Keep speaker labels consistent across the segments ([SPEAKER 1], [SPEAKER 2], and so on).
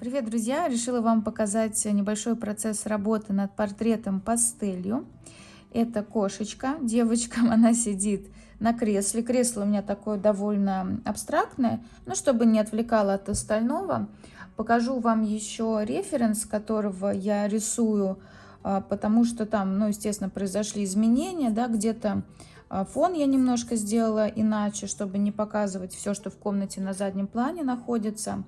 [SPEAKER 1] Привет, друзья! Решила вам показать небольшой процесс работы над портретом пастелью. Это кошечка, девочка, она сидит на кресле. Кресло у меня такое довольно абстрактное, но чтобы не отвлекало от остального, покажу вам еще референс, которого я рисую, а, потому что там, ну, естественно, произошли изменения, да, где-то а, фон я немножко сделала иначе, чтобы не показывать все, что в комнате на заднем плане находится.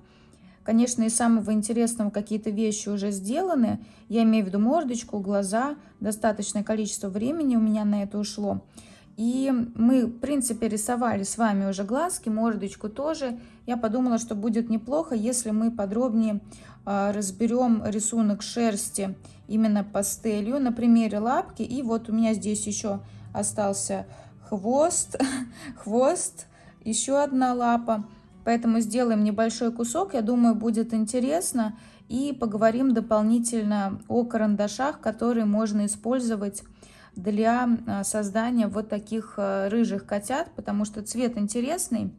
[SPEAKER 1] Конечно, из самого интересного какие-то вещи уже сделаны. Я имею в виду мордочку, глаза. Достаточное количество времени у меня на это ушло. И мы, в принципе, рисовали с вами уже глазки, мордочку тоже. Я подумала, что будет неплохо, если мы подробнее э, разберем рисунок шерсти именно пастелью на примере лапки. И вот у меня здесь еще остался хвост, хвост, еще одна лапа. Поэтому сделаем небольшой кусок, я думаю, будет интересно. И поговорим дополнительно о карандашах, которые можно использовать для а, создания вот таких а, рыжих котят, потому что цвет интересный.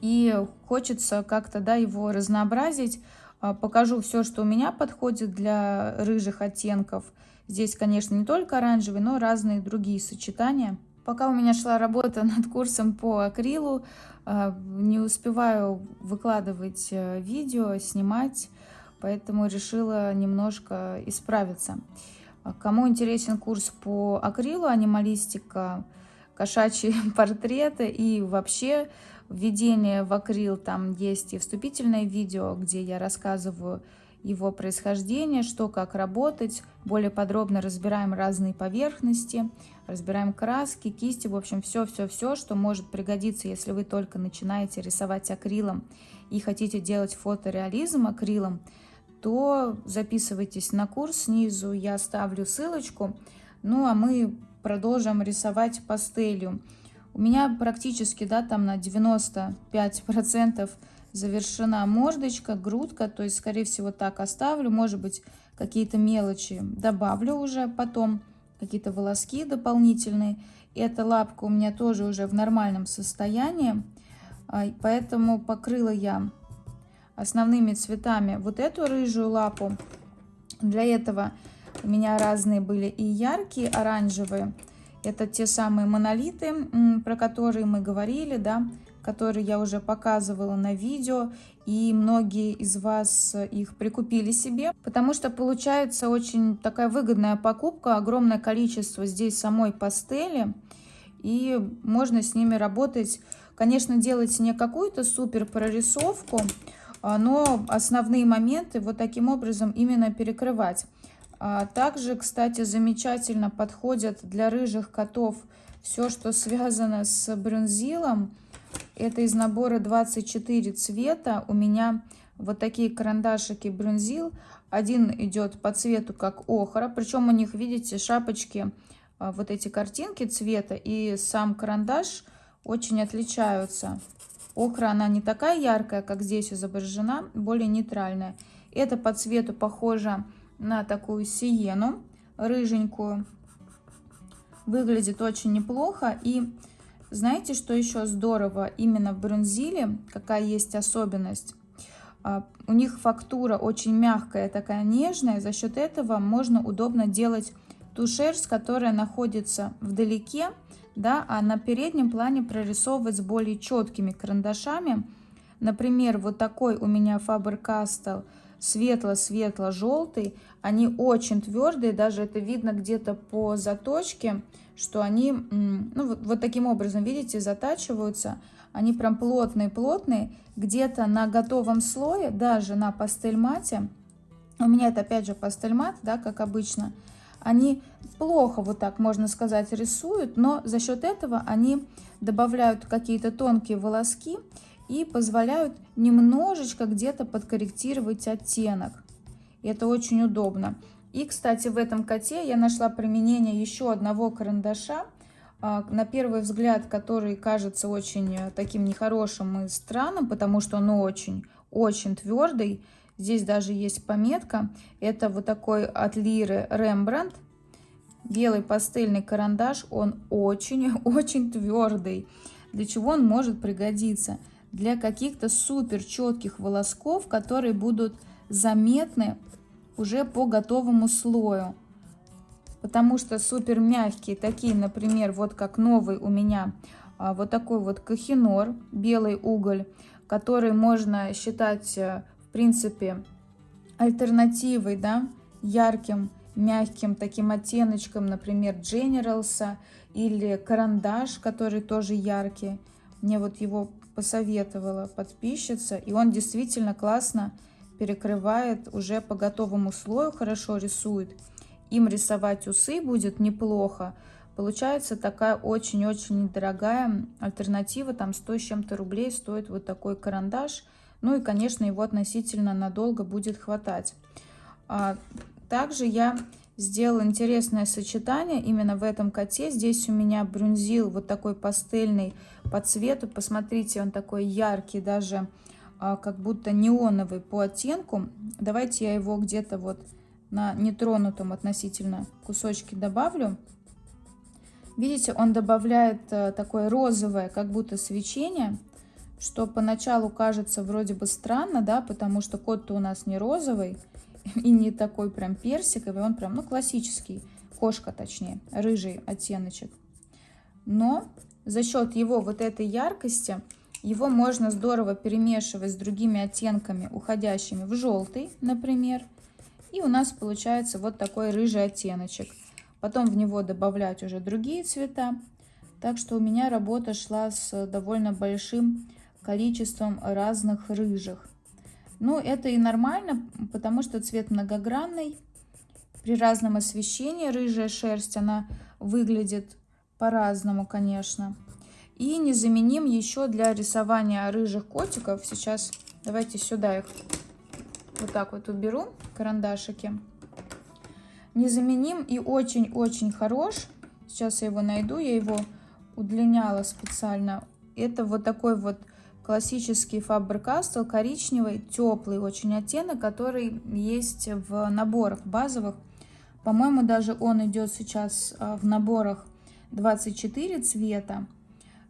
[SPEAKER 1] И хочется как-то да, его разнообразить. А, покажу все, что у меня подходит для рыжих оттенков. Здесь, конечно, не только оранжевый, но разные другие сочетания. Пока у меня шла работа над курсом по акрилу, а, не успеваю выкладывать э, видео, снимать, поэтому решила немножко исправиться. А кому интересен курс по акрилу, анималистика, кошачьи портреты и вообще введение в акрил, там есть и вступительное видео, где я рассказываю его происхождение, что как работать. Более подробно разбираем разные поверхности, разбираем краски, кисти, в общем, все-все-все, что может пригодиться, если вы только начинаете рисовать акрилом и хотите делать фотореализм акрилом, то записывайтесь на курс снизу, я оставлю ссылочку. Ну, а мы продолжим рисовать пастелью. У меня практически, да, там на 95% завершена мордочка, грудка, то есть, скорее всего, так оставлю. Может быть, какие-то мелочи добавлю уже потом, какие-то волоски дополнительные. Эта лапка у меня тоже уже в нормальном состоянии, а, поэтому покрыла я основными цветами вот эту рыжую лапу. Для этого у меня разные были и яркие оранжевые. Это те самые монолиты, про которые мы говорили, да, которые я уже показывала на видео, и многие из вас их прикупили себе, потому что получается очень такая выгодная покупка, огромное количество здесь самой пастели, и можно с ними работать, конечно, делать не какую-то супер прорисовку, а, но основные моменты вот таким образом именно перекрывать. А также, кстати, замечательно подходят для рыжих котов все, что связано с брюнзилом, это из набора 24 цвета. У меня вот такие карандашики брюнзил. Один идет по цвету как охра. Причем у них, видите, шапочки, а, вот эти картинки цвета и сам карандаш очень отличаются. Охра, она не такая яркая, как здесь изображена, более нейтральная. Это по цвету похоже на такую сиену, рыженькую. Выглядит очень неплохо. И знаете, что еще здорово именно в бронзиле? Какая есть особенность? А, у них фактура очень мягкая, такая нежная. За счет этого можно удобно делать ту шерсть, которая находится вдалеке, да, а на переднем плане прорисовывать с более четкими карандашами. Например, вот такой у меня Faber-Castell светло-светло-желтый. Они очень твердые, даже это видно где-то по заточке что они, ну, вот, вот таким образом, видите, затачиваются. Они прям плотные-плотные, где-то на готовом слое, даже на пастель-мате. У меня это опять же пастель-мат, да, как обычно. Они плохо, вот так можно сказать, рисуют, но за счет этого они добавляют какие-то тонкие волоски и позволяют немножечко где-то подкорректировать оттенок. И это очень удобно. И, кстати, в этом коте я нашла применение еще одного карандаша, а, на первый взгляд, который кажется очень э, таким нехорошим и странным, потому что он очень-очень твердый. Здесь даже есть пометка. Это вот такой от Лиры Рембрандт. Белый пастельный карандаш, он очень-очень твердый. Для чего он может пригодиться? Для каких-то супер четких волосков, которые будут заметны уже по готовому слою. Потому что супер мягкие, такие, например, вот как новый у меня, а, вот такой вот кахинор, белый уголь, который можно считать, э, в принципе, альтернативой, да, ярким, мягким таким оттеночком, например, Generals или карандаш, который тоже яркий. Мне вот его посоветовала подписчица, и он действительно классно перекрывает уже по готовому слою, хорошо рисует. Им рисовать усы будет неплохо. Получается такая очень-очень недорогая альтернатива, там 100 с чем-то рублей стоит вот такой карандаш. Ну и, конечно, его относительно надолго будет хватать. А, также я сделала интересное сочетание именно в этом коте. Здесь у меня брюнзил вот такой пастельный по цвету. Посмотрите, он такой яркий, даже а, как будто неоновый по оттенку. Давайте я его где-то вот на нетронутом относительно кусочке добавлю. Видите, он добавляет а, такое розовое, как будто свечение, что поначалу кажется вроде бы странно, да, потому что кот-то у нас не розовый, и не такой прям персиковый, он прям, ну, классический, кошка точнее, рыжий оттеночек. Но за счет его вот этой яркости, его можно здорово перемешивать с другими оттенками, уходящими в желтый, например. И у нас получается вот такой рыжий оттеночек. Потом в него добавлять уже другие цвета. Так что у меня работа шла с довольно большим количеством разных рыжих. Ну, это и нормально, потому что цвет многогранный. При разном освещении рыжая шерсть, она выглядит по-разному, конечно. И незаменим еще для рисования рыжих котиков. Сейчас давайте сюда их вот так вот уберу, карандашики. Незаменим и очень-очень хорош. Сейчас я его найду, я его удлиняла специально. Это вот такой вот классический Faber-Castell, коричневый, теплый очень оттенок, который есть в наборах базовых. По-моему, даже он идет сейчас а, в наборах 24 цвета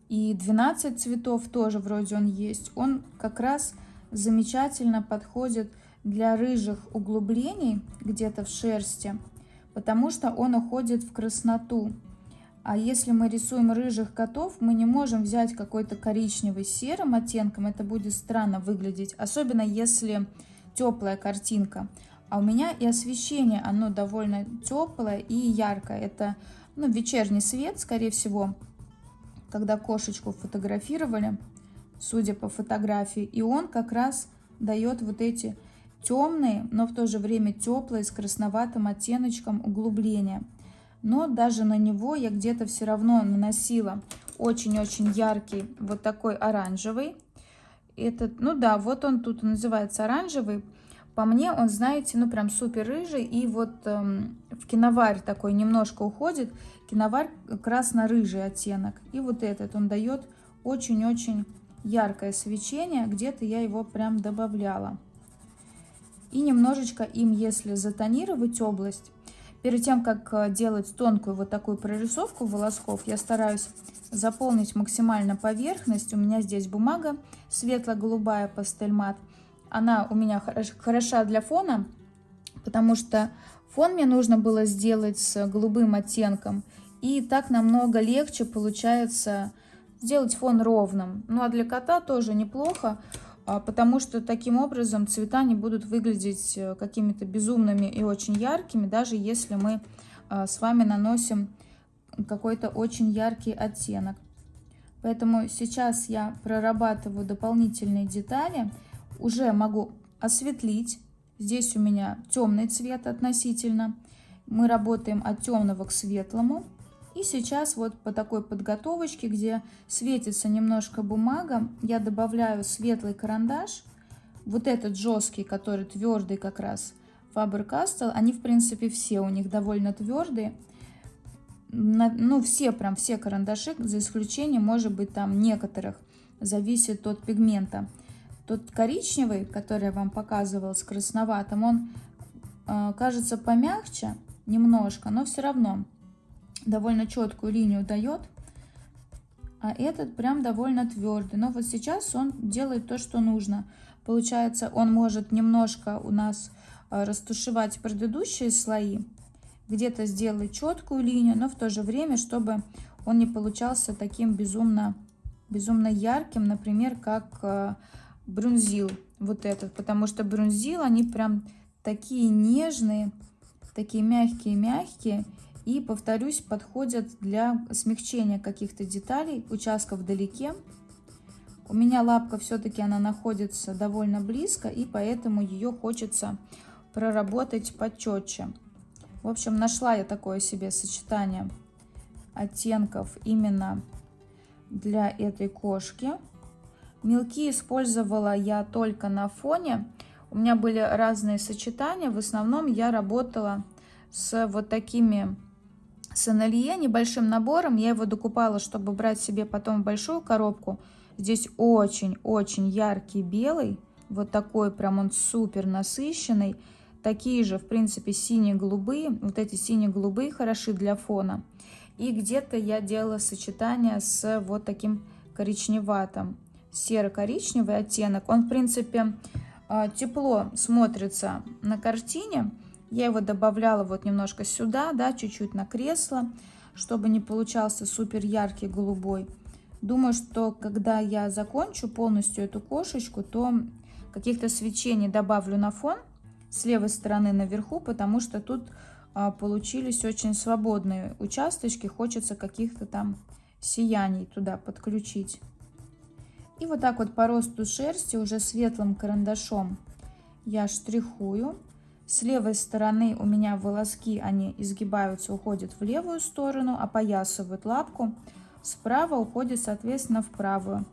[SPEAKER 1] и 12 цветов тоже вроде он есть. Он как раз замечательно подходит для рыжих углублений где-то в шерсти, потому что он уходит в красноту. А если мы рисуем рыжих котов, мы не можем взять какой-то коричневый серым оттенком. Это будет странно выглядеть, особенно если теплая картинка. А у меня и освещение, оно довольно теплое и яркое. Это ну, вечерний свет, скорее всего, когда кошечку фотографировали, судя по фотографии. И он как раз дает вот эти темные, но в то же время теплые, с красноватым оттеночком углубления но даже на него я где-то все равно наносила очень-очень яркий вот такой оранжевый. Этот, ну да, вот он тут называется оранжевый. По мне он, знаете, ну прям супер рыжий. И вот эм, в киноварь такой немножко уходит. Киноварь красно-рыжий оттенок. И вот этот он дает очень-очень яркое свечение. Где-то я его прям добавляла. И немножечко им, если затонировать область, Перед тем, как э, делать тонкую вот такую прорисовку волосков, я стараюсь заполнить максимально поверхность. У меня здесь бумага светло-голубая пастель мат. Она у меня хороша для фона, потому что фон мне нужно было сделать с голубым оттенком. И так намного легче получается сделать фон ровным. Ну а для кота тоже неплохо. А, потому что таким образом цвета не будут выглядеть э, какими-то безумными и очень яркими, даже если мы а, с вами наносим какой-то очень яркий оттенок. Поэтому сейчас я прорабатываю дополнительные детали, уже могу осветлить. Здесь у меня темный цвет относительно. Мы работаем от темного к светлому. И сейчас вот по такой подготовочке, где светится немножко бумага, я добавляю светлый карандаш. Вот этот жесткий, который твердый как раз, Faber-Castell, они в принципе все у них довольно твердые. Ну все, прям все карандаши, за исключением может быть там некоторых, зависит от пигмента. Тот коричневый, который я вам показывала с красноватым, он э, кажется помягче немножко, но все равно довольно четкую линию дает. а этот прям довольно твердый. Но вот сейчас он делает то, что нужно. Получается, он может немножко у нас а, растушевать предыдущие слои, где-то сделать четкую линию, но в то же время, чтобы он не получался таким безумно, безумно ярким, например, как а, брюнзил вот этот, потому что брюнзил, они прям такие нежные, такие мягкие-мягкие, и, повторюсь, подходят для смягчения каких-то деталей, участков вдалеке. У меня лапка все-таки она находится довольно близко, и поэтому ее хочется проработать почетче. В общем, нашла я такое себе сочетание оттенков именно для этой кошки. Мелки использовала я только на фоне. У меня были разные сочетания. В основном я работала с вот такими Сенелье небольшим набором. Я его докупала, чтобы брать себе потом большую коробку. Здесь очень-очень яркий белый. Вот такой прям он супер насыщенный. Такие же, в принципе, синие-голубые. Вот эти синие-голубые хороши для фона. И где-то я делала сочетание с вот таким коричневатым. Серо-коричневый оттенок. Он, в принципе, а, тепло смотрится на картине. Я его добавляла вот немножко сюда, да, чуть-чуть на кресло, чтобы не получался супер яркий голубой. Думаю, что когда я закончу полностью эту кошечку, то каких-то свечений добавлю на фон с левой стороны наверху, потому что тут а, получились очень свободные участочки. Хочется каких-то там сияний туда подключить. И вот так вот по росту шерсти уже светлым карандашом я штрихую. С левой стороны у меня волоски, они изгибаются, уходят в левую сторону, опоясывают лапку. Справа уходит, соответственно, в правую.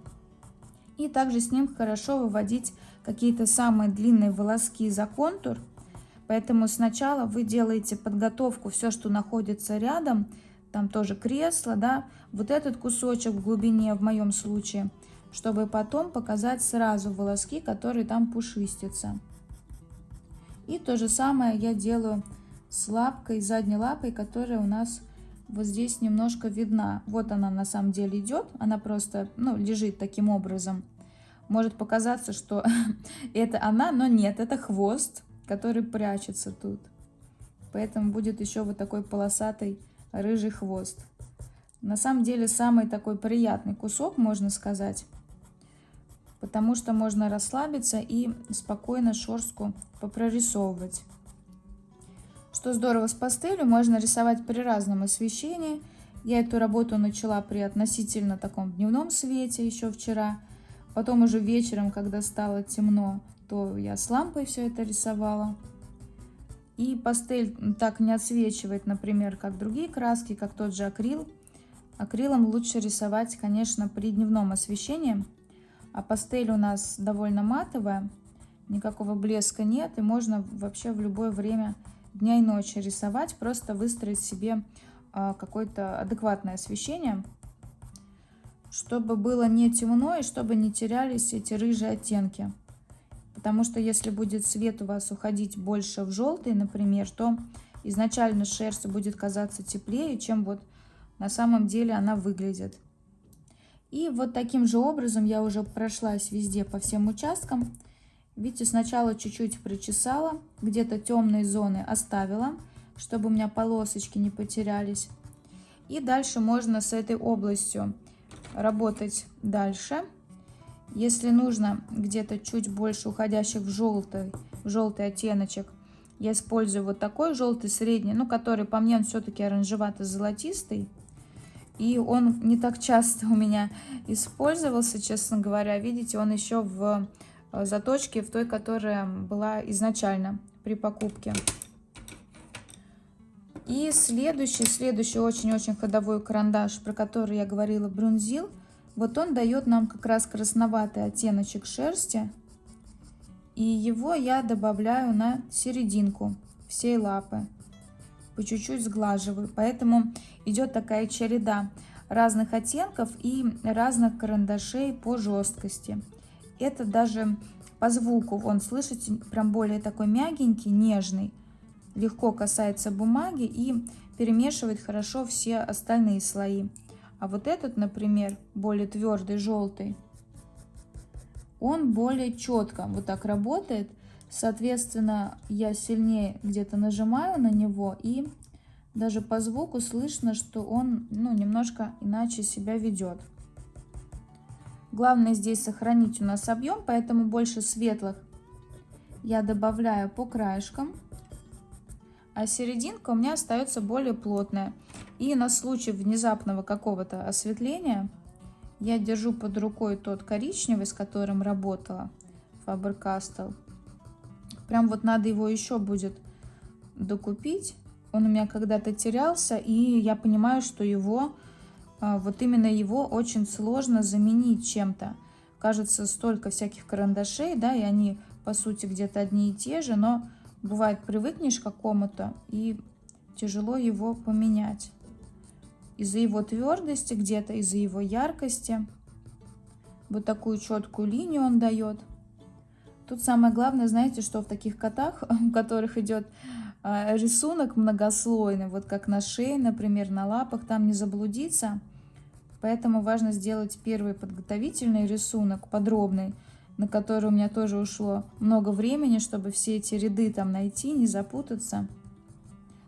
[SPEAKER 1] И также с ним хорошо выводить какие-то самые длинные волоски за контур. Поэтому сначала вы делаете подготовку, все, что находится рядом, там тоже кресло, да, вот этот кусочек в глубине в моем случае, чтобы потом показать сразу волоски, которые там пушистятся. И то же самое я делаю с лапкой, задней лапой, которая у нас вот здесь немножко видна. Вот она на самом деле идет, она просто ну, лежит таким образом. Может показаться, что это она, но нет, это хвост, который прячется тут. Поэтому будет еще вот такой полосатый рыжий хвост. На самом деле самый такой приятный кусок, можно сказать потому что можно расслабиться и спокойно шерстку попрорисовывать. Что здорово с пастелью, можно рисовать при разном освещении. Я эту работу начала при относительно таком дневном свете еще вчера. Потом уже вечером, когда стало темно, то я с лампой все это рисовала. И пастель так не отсвечивает, например, как другие краски, как тот же акрил. Акрилом лучше рисовать, конечно, при дневном освещении. А пастель у нас довольно матовая, никакого блеска нет, и можно вообще в любое время дня и ночи рисовать, просто выстроить себе а, какое-то адекватное освещение, чтобы было не темно и чтобы не терялись эти рыжие оттенки. Потому что если будет цвет у вас уходить больше в желтый, например, то изначально шерсть будет казаться теплее, чем вот на самом деле она выглядит. И вот таким же образом я уже прошлась везде по всем участкам. Видите, сначала чуть-чуть причесала, где-то темные зоны оставила, чтобы у меня полосочки не потерялись. И дальше можно с этой областью работать дальше. Если нужно где-то чуть больше уходящих в желтый, в желтый оттеночек, я использую вот такой желтый средний, ну, который по мне он все-таки оранжевато-золотистый. И он не так часто у меня использовался, честно говоря. Видите, он еще в э, заточке, в той, которая была изначально при покупке. И следующий, следующий очень-очень ходовой карандаш, про который я говорила, Брунзил. Вот он дает нам как раз красноватый оттеночек шерсти. И его я добавляю на серединку всей лапы по чуть-чуть сглаживаю. Поэтому идет такая череда разных оттенков и разных карандашей по жесткости. Это даже по звуку, он, слышите, прям более такой мягенький, нежный. Легко касается бумаги и перемешивает хорошо все остальные слои А вот этот, например, более твердый, желтый, он более четко вот так работает. Соответственно, я сильнее где-то нажимаю на него и даже по звуку слышно, что он ну, немножко иначе себя ведет. Главное здесь сохранить у нас объем, поэтому больше светлых я добавляю по краешкам, а серединка у меня остается более плотная. И на случай внезапного какого-то осветления я держу под рукой тот коричневый, с которым работала Faber-Castell. Прям вот надо его еще будет докупить. Он у меня когда-то терялся, и я понимаю, что его а, вот именно его очень сложно заменить чем-то. Кажется, столько всяких карандашей, да, и они, по сути, где-то одни и те же, но бывает, привыкнешь к какому-то, и тяжело его поменять. Из-за его твердости где-то, из-за его яркости. Вот такую четкую линию он дает. Тут самое главное, знаете, что в таких котах, у которых идет а, рисунок многослойный, вот как на шее, например, на лапах, там не заблудиться – Поэтому важно сделать первый подготовительный рисунок, подробный, на который у меня тоже ушло много времени, чтобы все эти ряды там найти, не запутаться.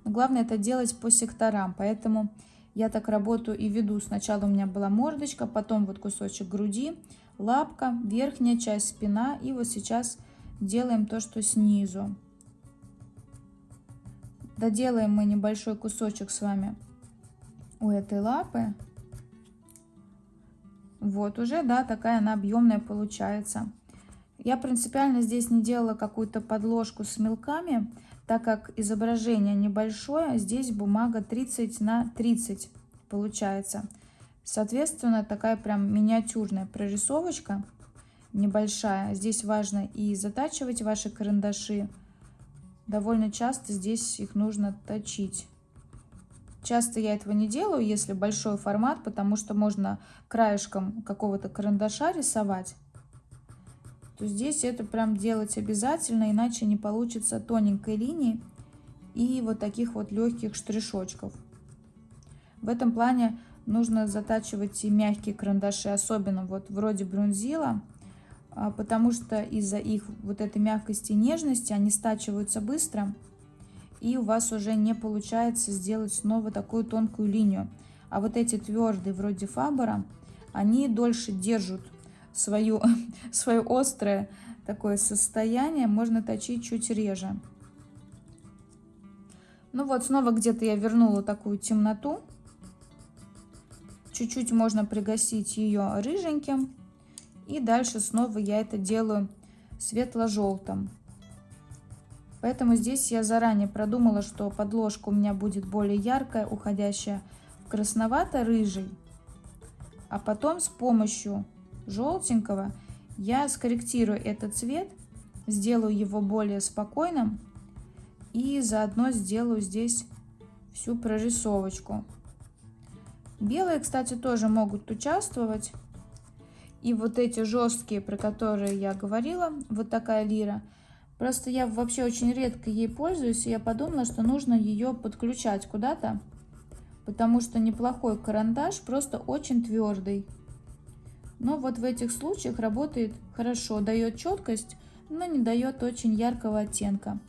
[SPEAKER 1] Но главное это делать по секторам, поэтому я так работаю и веду. Сначала у меня была мордочка, потом вот кусочек груди, лапка, верхняя часть спина. И вот сейчас делаем то, что снизу. Доделаем мы небольшой кусочек с вами у этой лапы. Вот уже, да, такая она объемная получается. Я принципиально здесь не делала какую-то подложку с мелками, так как изображение небольшое, здесь бумага 30 на 30 получается. Соответственно, такая прям миниатюрная прорисовочка небольшая. Здесь важно и затачивать ваши карандаши. Довольно часто здесь их нужно точить. Часто я этого не делаю, если большой формат, потому что можно краешком какого-то карандаша рисовать. То здесь это прям делать обязательно, иначе не получится тоненькой линии и вот таких вот легких штришочков. В этом плане нужно затачивать и мягкие карандаши, особенно вот вроде брунзила, а, потому что из-за их вот этой мягкости и нежности они стачиваются быстро и у вас уже не получается сделать снова такую тонкую линию. А вот эти твердые, вроде фабера, они дольше держат свою, свое острое такое состояние, можно точить чуть реже. Ну вот, снова где-то я вернула такую темноту. Чуть-чуть можно пригасить ее рыженьким. И дальше снова я это делаю светло-желтым. Поэтому здесь я заранее продумала, что подложка у меня будет более яркая, уходящая в красновато-рыжий. А потом с помощью желтенького я скорректирую этот цвет, сделаю его более спокойным и заодно сделаю здесь всю прорисовочку. Белые, кстати, тоже могут участвовать. И вот эти жесткие, про которые я говорила, вот такая лира – Просто я вообще очень редко ей пользуюсь, и я подумала, что нужно ее подключать куда-то, потому что неплохой карандаш, просто очень твердый. Но вот в этих случаях работает хорошо, дает четкость, но не дает очень яркого оттенка.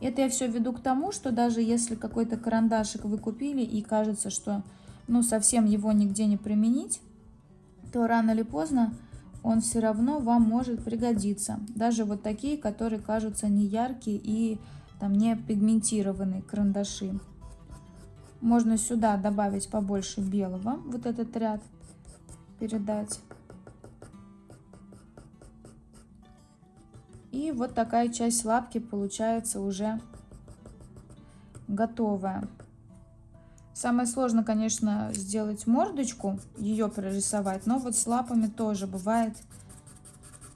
[SPEAKER 1] Это я все веду к тому, что даже если какой-то карандашик вы купили и кажется, что ну совсем его нигде не применить, то рано или поздно он все равно вам может пригодиться. Даже вот такие, которые кажутся не яркие и там не пигментированные карандаши. Можно сюда добавить побольше белого, вот этот ряд передать. И вот такая часть лапки получается уже готовая. Самое сложное, конечно, сделать мордочку, ее прорисовать, но вот с лапами тоже бывает,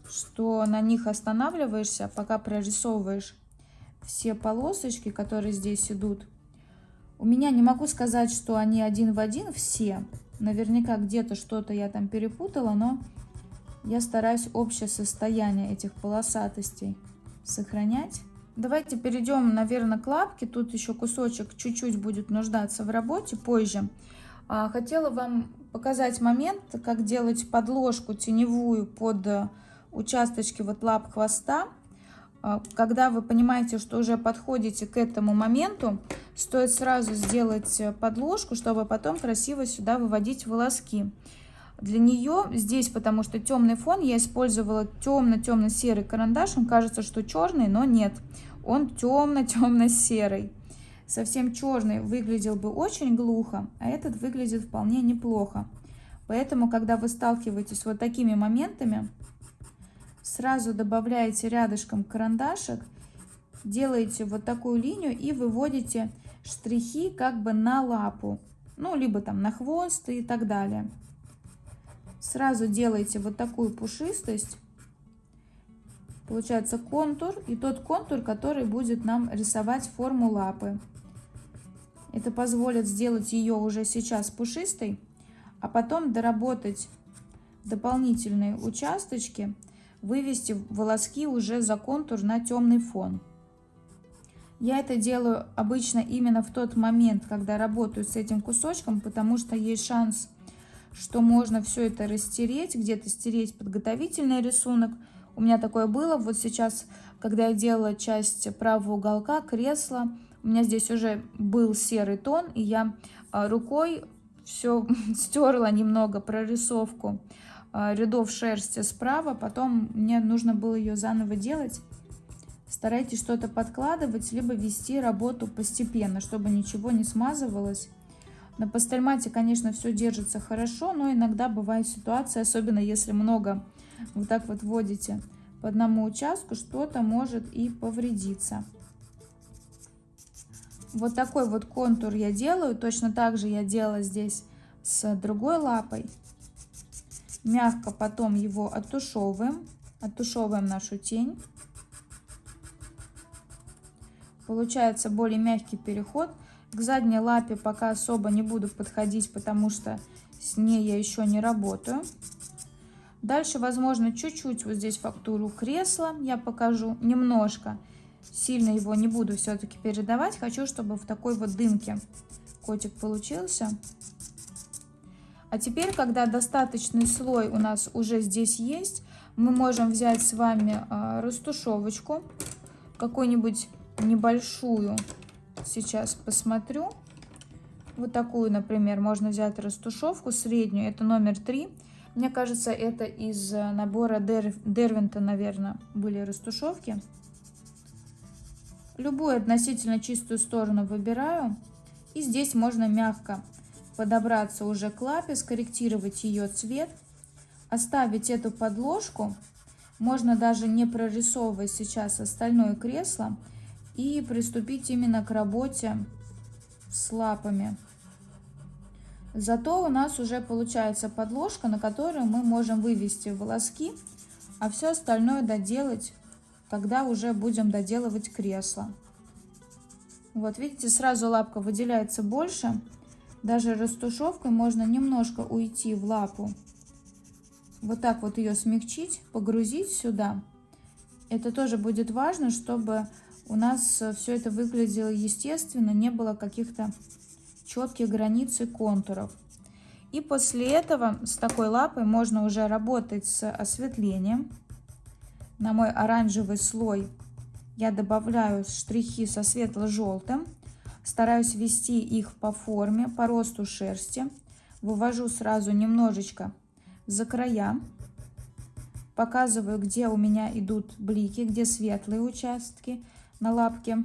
[SPEAKER 1] что на них останавливаешься, пока прорисовываешь все полосочки, которые здесь идут. У меня не могу сказать, что они один в один все. Наверняка где-то что-то я там перепутала, но я стараюсь общее состояние этих полосатостей сохранять. Давайте перейдем, наверное, к лапке. Тут еще кусочек чуть-чуть будет нуждаться в работе позже. А, хотела вам показать момент, как делать подложку теневую под э, участочки вот лап хвоста. А, когда вы понимаете, что уже подходите к этому моменту, стоит сразу сделать э, подложку, чтобы потом красиво сюда выводить волоски. Для нее здесь, потому что темный фон, я использовала темно-темно-серый карандаш. Он кажется, что черный, но нет. Он темно-темно-серый. Совсем черный выглядел бы очень глухо, а этот выглядит вполне неплохо. Поэтому, когда вы сталкиваетесь вот такими моментами, сразу добавляете рядышком карандашик, делаете вот такую линию и выводите штрихи как бы на лапу, ну, либо там на хвост и так далее. Сразу делаете вот такую пушистость, получается контур, и тот контур, который будет нам рисовать форму лапы. Это позволит сделать ее уже сейчас пушистой, а потом доработать дополнительные участочки, вывести волоски уже за контур на темный фон. Я это делаю обычно именно в тот момент, когда работаю с этим кусочком, потому что есть шанс, что можно все это растереть, где-то стереть подготовительный рисунок. У меня такое было. Вот сейчас, когда я делала часть правого уголка кресла, у меня здесь уже был серый тон, и я а, рукой все стерла немного прорисовку а, рядов шерсти справа, потом мне нужно было ее заново делать. Старайтесь что-то подкладывать, либо вести работу постепенно, чтобы ничего не смазывалось. На пастельмате, конечно, все держится хорошо, но иногда бывает ситуация, особенно если много вот так вот вводите по одному участку, что-то может и повредиться. Вот такой вот контур я делаю. Точно так же я делала здесь с другой лапой. Мягко потом его оттушевываем. Оттушевываем нашу тень. Получается более мягкий переход. К задней лапе пока особо не буду подходить, потому что с ней я еще не работаю. Дальше, возможно, чуть-чуть вот здесь фактуру кресла я покажу, немножко сильно его не буду все-таки передавать. Хочу, чтобы в такой вот дымке котик получился. А теперь, когда достаточный слой у нас уже здесь есть, мы можем взять с вами а, растушевочку, какую-нибудь небольшую. Сейчас посмотрю. Вот такую, например, можно взять растушевку среднюю, это номер 3. Мне кажется, это из набора Дервинта, наверное, были растушевки. Любую относительно чистую сторону выбираю. И здесь можно мягко подобраться уже к лапе, скорректировать ее цвет, оставить эту подложку. Можно даже не прорисовывать сейчас остальное кресло и приступить именно к работе с лапами. Зато у нас уже получается подложка, на которую мы можем вывести волоски, а все остальное доделать когда уже будем доделывать кресло. Вот видите, сразу лапка выделяется больше. Даже растушевкой можно немножко уйти в лапу. Вот так вот ее смягчить, погрузить сюда. Это тоже будет важно, чтобы у нас все это выглядело естественно, не было каких-то четких границ и контуров. И после этого с такой лапой можно уже работать с осветлением на мой оранжевый слой я добавляю штрихи со светло-желтым. Стараюсь ввести их по форме, по росту шерсти. Вывожу сразу немножечко за края. Показываю, где у меня идут блики, где светлые участки на лапке.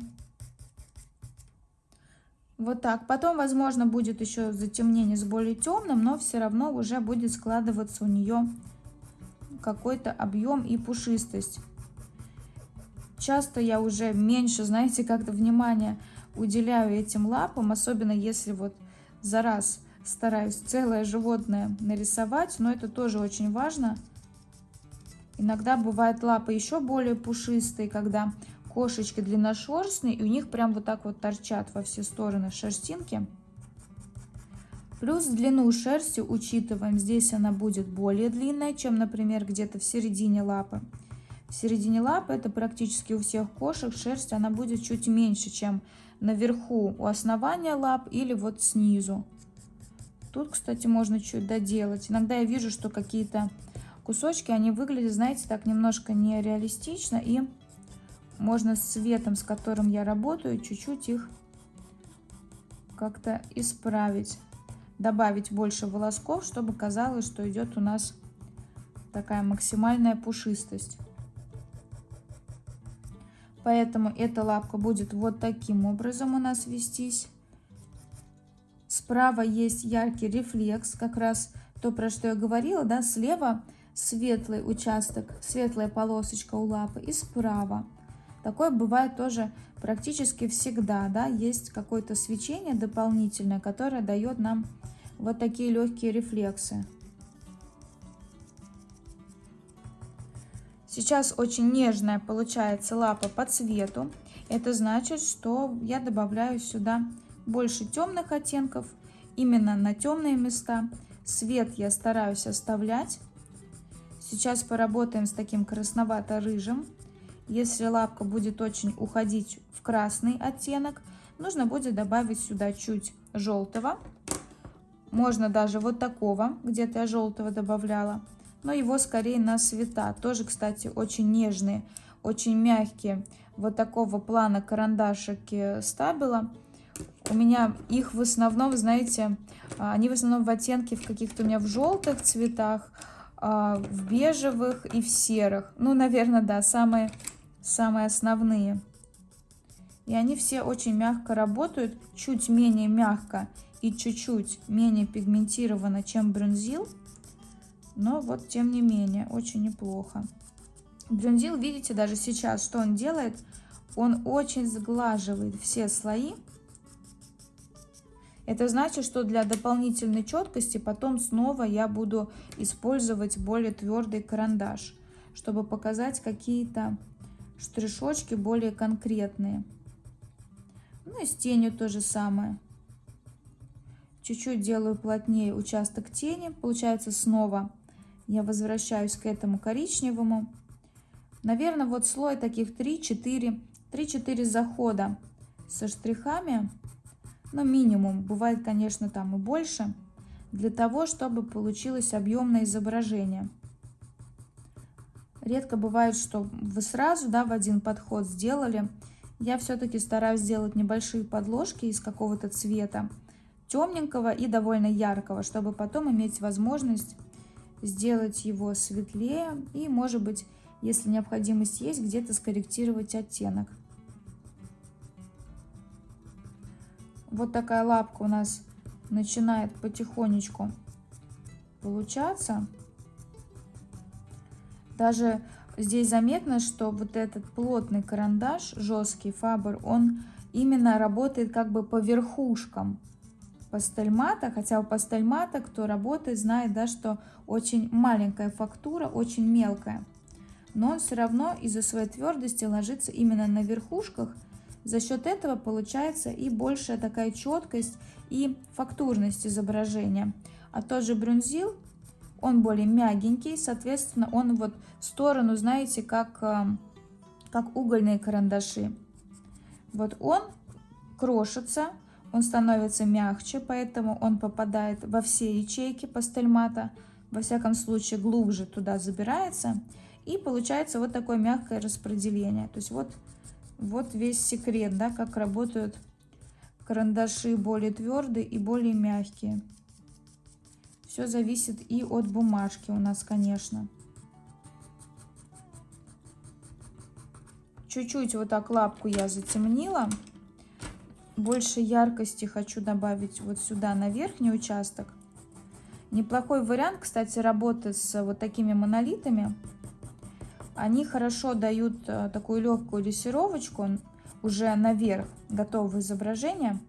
[SPEAKER 1] Вот так. Потом, возможно, будет еще затемнение с более темным, но все равно уже будет складываться у нее какой-то объем и пушистость. Часто я уже меньше, знаете, как-то внимания уделяю этим лапам, особенно если вот за раз стараюсь целое животное нарисовать, но это тоже очень важно. Иногда бывают лапы еще более пушистые, когда кошечки длинношерстные, и у них прям вот так вот торчат во все стороны шерстинки. Плюс длину шерсти учитываем. Здесь она будет более длинная, чем, например, где-то в середине лапы. В середине лапы, это практически у всех кошек, шерсть она будет чуть меньше, чем наверху у основания лап или вот снизу. Тут, кстати, можно чуть доделать. Иногда я вижу, что какие-то кусочки, они выглядят, знаете, так немножко нереалистично. И можно с цветом, с которым я работаю, чуть-чуть их как-то исправить. Добавить больше волосков, чтобы казалось, что идет у нас такая максимальная пушистость. Поэтому эта лапка будет вот таким образом у нас вестись. Справа есть яркий рефлекс, как раз то, про что я говорила, да, слева светлый участок, светлая полосочка у лапы, и справа. Такое бывает тоже практически всегда, да, есть какое-то свечение дополнительное, которое дает нам вот такие легкие рефлексы. Сейчас очень нежная получается лапа по цвету. Это значит, что я добавляю сюда больше темных оттенков, именно на темные места. Свет я стараюсь оставлять. Сейчас поработаем с таким красновато-рыжим. Если лапка будет очень уходить в красный оттенок, нужно будет добавить сюда чуть желтого. Можно даже вот такого, где-то я желтого добавляла но его скорее на цвета. Тоже, кстати, очень нежные, очень мягкие. Вот такого плана карандашики стабила. У меня их в основном, знаете, а, они в основном в оттенке в каких-то у меня в желтых цветах, а, в бежевых и в серых. Ну, наверное, да, самые, самые основные. И они все очень мягко работают, чуть менее мягко и чуть-чуть менее пигментированно, чем брюнзил. Но вот, тем не менее, очень неплохо. Брюнзил, видите, даже сейчас, что он делает? Он очень сглаживает все слои. Это значит, что для дополнительной четкости потом снова я буду использовать более твердый карандаш, чтобы показать какие-то штришочки более конкретные. Ну и с тенью то же самое. Чуть-чуть делаю плотнее участок тени. Получается снова я возвращаюсь к этому коричневому. Наверное, вот слой таких 3-4, 3-4 захода со штрихами, но минимум, бывает, конечно, там и больше, для того, чтобы получилось объемное изображение. Редко бывает, что вы сразу да, в один подход сделали. Я все-таки стараюсь сделать небольшие подложки из какого-то цвета, темненького и довольно яркого, чтобы потом иметь возможность сделать его светлее и, может быть, если необходимость есть, где-то скорректировать оттенок. Вот такая лапка у нас начинает потихонечку получаться. Даже здесь заметно, что вот этот плотный карандаш, жесткий фабр, он именно работает как бы по верхушкам пастельмата, хотя у пастельмата, кто работает, знает, да, что очень маленькая фактура, очень мелкая. Но он все равно из-за своей твердости ложится именно на верхушках. За счет этого получается и большая такая четкость и фактурность изображения. А тот же брюнзил, он более мягенький, соответственно, он вот в сторону, знаете, как, э, как угольные карандаши. Вот он крошится, он становится мягче, поэтому он попадает во все ячейки пастельмата, во всяком случае глубже туда забирается, и получается вот такое мягкое распределение. То есть вот, вот весь секрет, да, как работают карандаши более твердые и более мягкие. Все зависит и от бумажки у нас, конечно. Чуть-чуть вот так лапку я затемнила больше яркости хочу добавить вот сюда на верхний участок. Неплохой вариант, кстати, работы с вот такими монолитами. Они хорошо дают э, такую легкую лессировочку уже наверх готового изображения.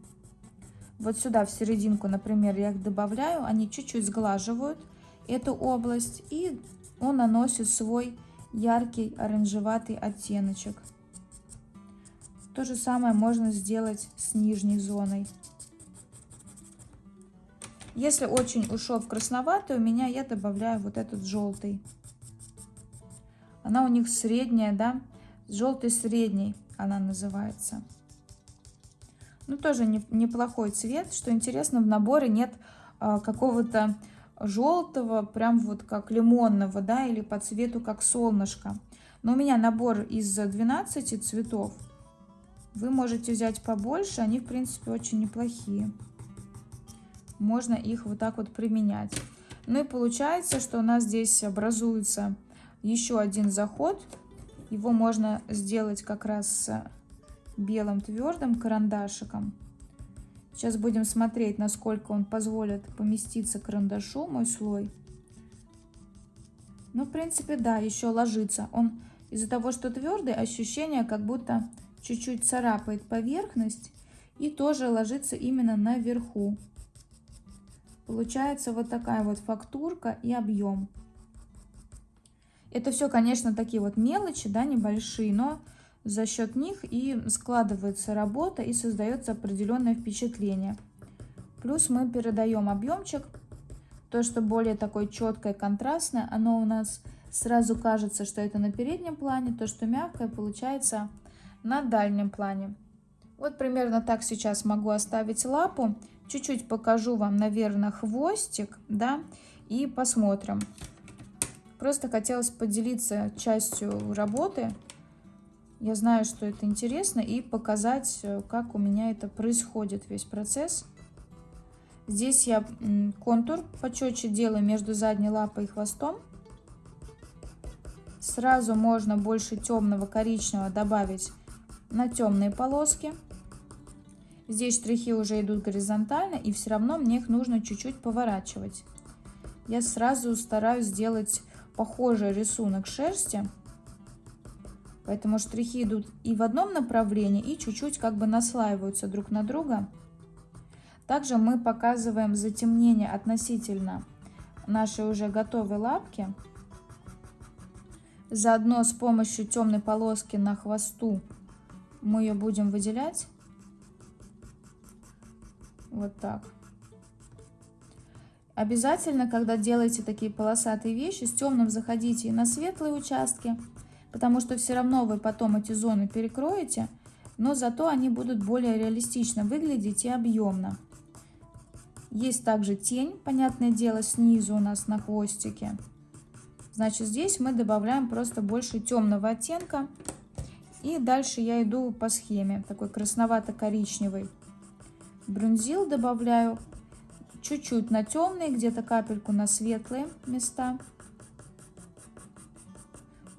[SPEAKER 1] Вот сюда в серединку, например, я их добавляю, они чуть-чуть сглаживают эту область и он наносит свой яркий оранжеватый оттеночек. То же самое можно сделать с нижней зоной. Если очень ушел в красноватый, у меня я добавляю вот этот желтый. Она у них средняя, да? Желтый средний она называется. Ну, тоже не, неплохой цвет. Что интересно, в наборе нет а, какого-то желтого, прям вот как лимонного, да, или по цвету как солнышко. Но у меня набор из 12 цветов. Вы можете взять побольше, они, в принципе, очень неплохие. Можно их вот так вот применять. Ну и получается, что у нас здесь образуется еще один заход. Его можно сделать как раз белым твердым карандашиком. Сейчас будем смотреть, насколько он позволит поместиться карандашу, мой слой. Ну, в принципе, да, еще ложится. Он из-за того, что твердый, ощущение, как будто чуть-чуть царапает поверхность и тоже ложится именно наверху. Получается вот такая вот фактурка и объем. Это все, конечно, такие вот мелочи, да, небольшие, но за счет них и складывается работа и создается определенное впечатление. Плюс мы передаем объемчик, то, что более такое четкое, контрастное, оно у нас сразу кажется, что это на переднем плане, то, что мягкое, получается на дальнем плане. Вот примерно так сейчас могу оставить лапу. Чуть-чуть покажу вам, наверное, хвостик, да, и посмотрим. Просто хотелось поделиться частью работы. Я знаю, что это интересно, и показать, э, как у меня это происходит, весь процесс. Здесь я контур почетче делаю между задней лапой и хвостом. Сразу можно больше темного коричневого добавить на темные полоски. Здесь штрихи уже идут горизонтально, и все равно мне их нужно чуть-чуть поворачивать. Я сразу стараюсь сделать похожий рисунок шерсти, поэтому штрихи идут и в одном направлении, и чуть-чуть как бы наслаиваются друг на друга. Также мы показываем затемнение относительно нашей уже готовой лапки. Заодно с помощью темной полоски на хвосту мы ее будем выделять. Вот так. Обязательно, когда делаете такие полосатые вещи, с темным заходите и на светлые участки, потому что все равно вы потом эти зоны перекроете, но зато они будут более реалистично выглядеть и объемно. Есть также тень, понятное дело, снизу у нас на хвостике. Значит, здесь мы добавляем просто больше темного оттенка. И дальше я иду по схеме, такой красновато-коричневый. Брунзил добавляю чуть-чуть на темные, где-то капельку на светлые места.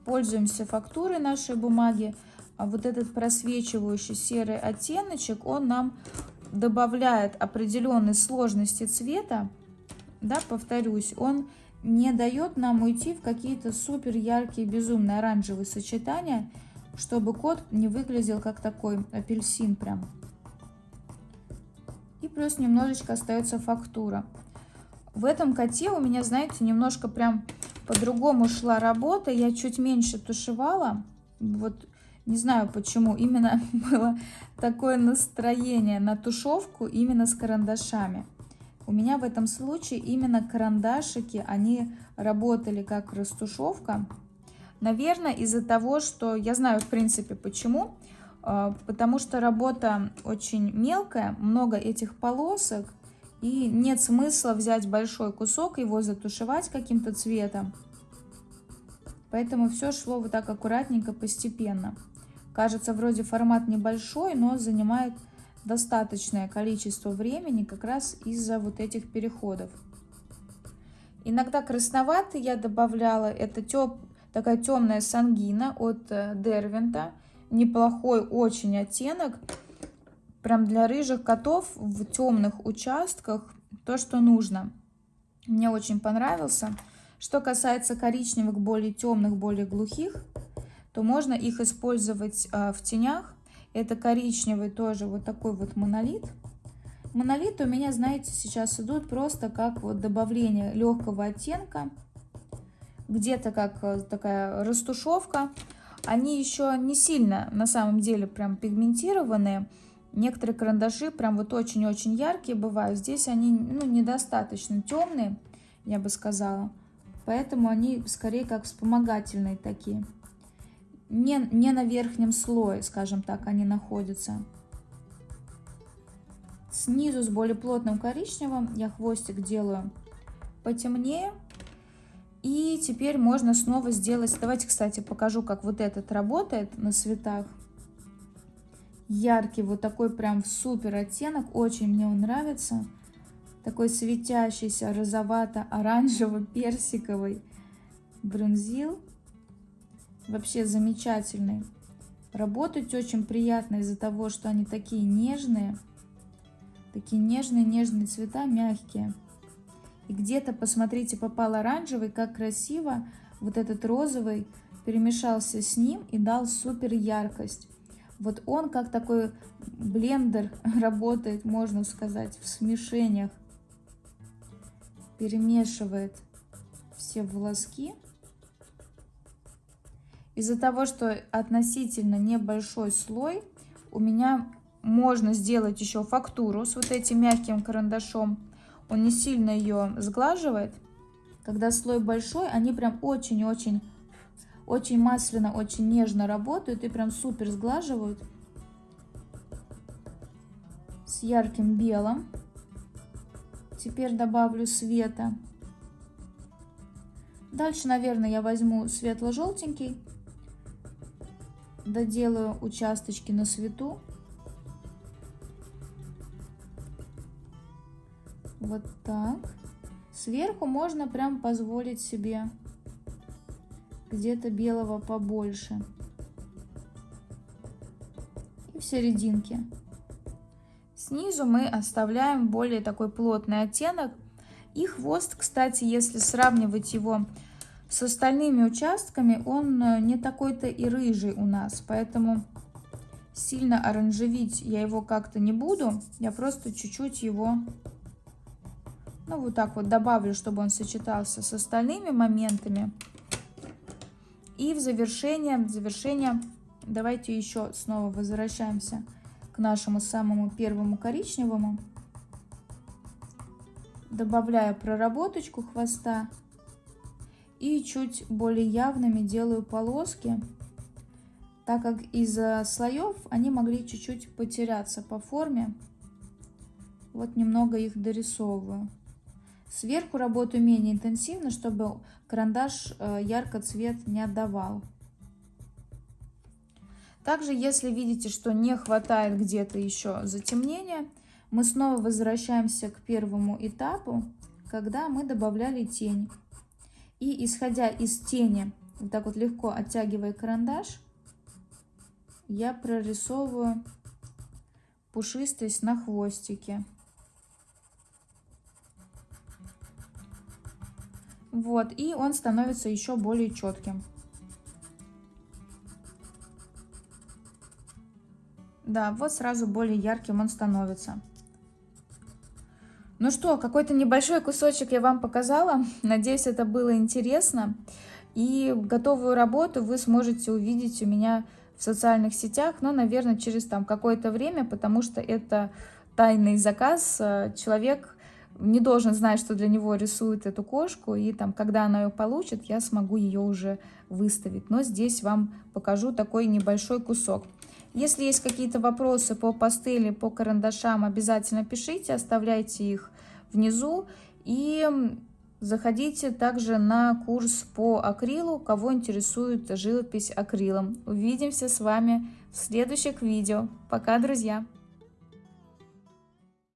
[SPEAKER 1] Пользуемся фактурой нашей бумаги. А вот этот просвечивающий серый оттеночек, он нам добавляет определенной сложности цвета. Да, повторюсь, он не дает нам уйти в какие-то супер яркие, безумные оранжевые сочетания, чтобы кот не выглядел как такой апельсин прям. И плюс немножечко остается фактура. В этом коте у меня, знаете, немножко прям по-другому шла работа. Я чуть меньше тушевала. Вот не знаю почему. Именно было такое настроение на тушевку именно с карандашами. У меня в этом случае именно карандашики, они работали как растушевка. Наверное, из-за того, что я знаю, в принципе, почему. А, потому что работа очень мелкая, много этих полосок, и нет смысла взять большой кусок, его затушевать каким-то цветом. Поэтому все шло вот так аккуратненько, постепенно. Кажется, вроде формат небольшой, но занимает достаточное количество времени как раз из-за вот этих переходов. Иногда красноватый я добавляла, это теп, такая темная сангина от э, Дервинта. Неплохой очень оттенок, прям для рыжих котов в темных участках, то, что нужно. Мне очень понравился. Что касается коричневых, более темных, более глухих, то можно их использовать э, в тенях это коричневый тоже вот такой вот монолит. Монолиты у меня, знаете, сейчас идут просто как вот добавление легкого оттенка. Где-то как э, такая растушевка. Они еще не сильно на самом деле прям пигментированные. Некоторые карандаши прям вот очень-очень яркие бывают. Здесь они ну, недостаточно темные, я бы сказала. Поэтому они скорее как вспомогательные такие не, не на верхнем слое, скажем так, они находятся. Снизу с более плотным коричневым я хвостик делаю потемнее. И теперь можно снова сделать... Давайте, кстати, покажу, как вот этот работает на цветах. Яркий, вот такой прям супер оттенок. Очень мне он нравится. Такой светящийся розовато-оранжево-персиковый брюнзил. Вообще замечательный. Работать очень приятно из-за того, что они такие нежные. Такие нежные-нежные цвета, мягкие. И где-то, посмотрите, попал оранжевый, как красиво вот этот розовый перемешался с ним и дал супер яркость. Вот он как такой блендер работает, можно сказать, в смешениях. Перемешивает все волоски. Из-за того, что относительно небольшой слой, у меня можно сделать еще фактуру с вот этим мягким карандашом. Он не сильно ее сглаживает. Когда слой большой, они прям очень-очень очень масляно, очень нежно работают и прям супер сглаживают. С ярким белым. Теперь добавлю света. Дальше, наверное, я возьму светло-желтенький. Доделаю участочки на свету. Вот так. Сверху можно прям позволить себе где-то белого побольше. И в серединке. Снизу мы оставляем более такой плотный оттенок. И хвост, кстати, если сравнивать его с остальными участками, он э, не такой-то и рыжий у нас. Поэтому сильно оранжевить я его как-то не буду. Я просто чуть-чуть его ну, вот так вот добавлю, чтобы он сочетался с остальными моментами. И в завершение, в завершение давайте еще снова возвращаемся к нашему самому первому коричневому. Добавляю проработочку хвоста. И чуть более явными делаю полоски, так как из-за слоев они могли чуть-чуть потеряться по форме. Вот немного их дорисовываю. Сверху работаю менее интенсивно, чтобы карандаш э, ярко цвет не отдавал. Также, если видите, что не хватает где-то еще затемнения, мы снова возвращаемся к первому этапу, когда мы добавляли тень. И исходя из тени, вот так вот легко оттягивая карандаш, я прорисовываю пушистость на хвостике. Вот, и он становится еще более четким. Да, вот сразу более ярким он становится. Ну что, какой-то небольшой кусочек я вам показала. Надеюсь, это было интересно. И готовую работу вы сможете увидеть у меня в социальных сетях, но, наверное, через там какое-то время, потому что это тайный заказ. Человек не должен знать, что для него рисует эту кошку, и там, когда она ее получит, я смогу ее уже выставить. Но здесь вам покажу такой небольшой кусок. Если есть какие-то вопросы по пастели, по карандашам, обязательно пишите, оставляйте их внизу. И заходите также на курс по акрилу, кого интересует живопись акрилом. Увидимся с вами в следующих видео. Пока, друзья!